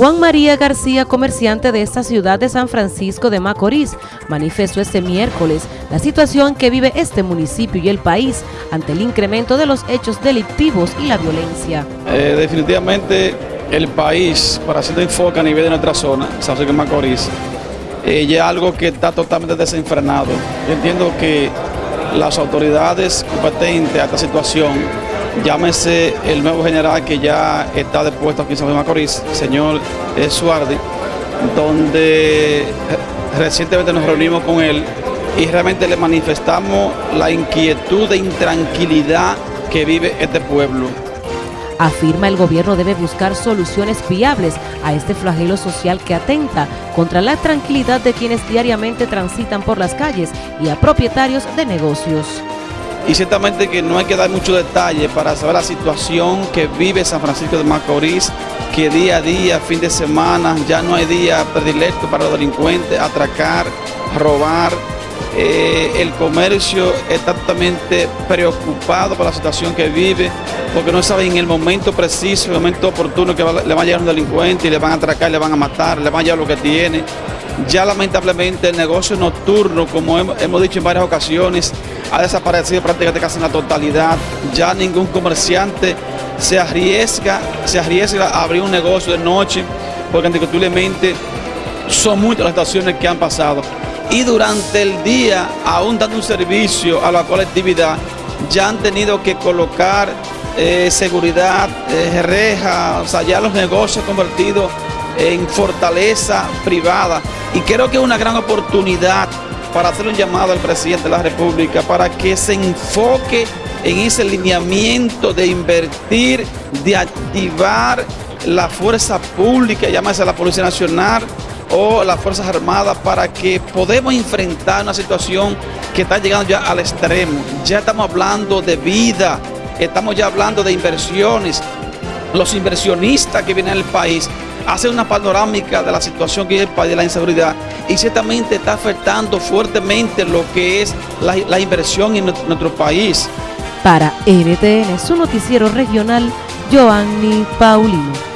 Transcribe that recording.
Juan María García, comerciante de esta ciudad de San Francisco de Macorís, manifestó este miércoles la situación que vive este municipio y el país ante el incremento de los hechos delictivos y la violencia. Eh, definitivamente el país, para hacer enfoque a nivel de nuestra zona, San Francisco de Macorís, eh, ya algo que está totalmente desenfrenado. Yo entiendo que las autoridades competentes a esta situación llámese el nuevo general que ya está depuesto aquí en San Luis Macorís, señor Suardi, donde recientemente nos reunimos con él y realmente le manifestamos la inquietud e intranquilidad que vive este pueblo. Afirma el gobierno debe buscar soluciones viables a este flagelo social que atenta contra la tranquilidad de quienes diariamente transitan por las calles y a propietarios de negocios y ciertamente que no hay que dar mucho detalle para saber la situación que vive San Francisco de Macorís, que día a día, fin de semana, ya no hay día predilecto para los delincuentes, atracar, robar. Eh, el comercio está totalmente preocupado por la situación que vive, porque no sabe en el momento preciso, en el momento oportuno que le va a llegar un delincuente y le van a atracar, le van a matar, le van a llevar lo que tiene. Ya lamentablemente el negocio nocturno, como hemos dicho en varias ocasiones, ha desaparecido prácticamente casi en la totalidad. Ya ningún comerciante se arriesga, se arriesga a abrir un negocio de noche, porque indiscutiblemente son muchas las estaciones que han pasado. Y durante el día, aún dando un servicio a la colectividad, ya han tenido que colocar eh, seguridad, eh, reja, o sea, ya los negocios convertidos en fortaleza privada. Y creo que es una gran oportunidad para hacer un llamado al presidente de la República para que se enfoque en ese lineamiento de invertir, de activar la fuerza pública, llámese la Policía Nacional o las Fuerzas Armadas, para que podamos enfrentar una situación que está llegando ya al extremo. Ya estamos hablando de vida, estamos ya hablando de inversiones. Los inversionistas que vienen al país hace una panorámica de la situación que es el país de la inseguridad y ciertamente está afectando fuertemente lo que es la, inversión en nuestro, país. Para NTN, su noticiero regional, Joanny Paulino.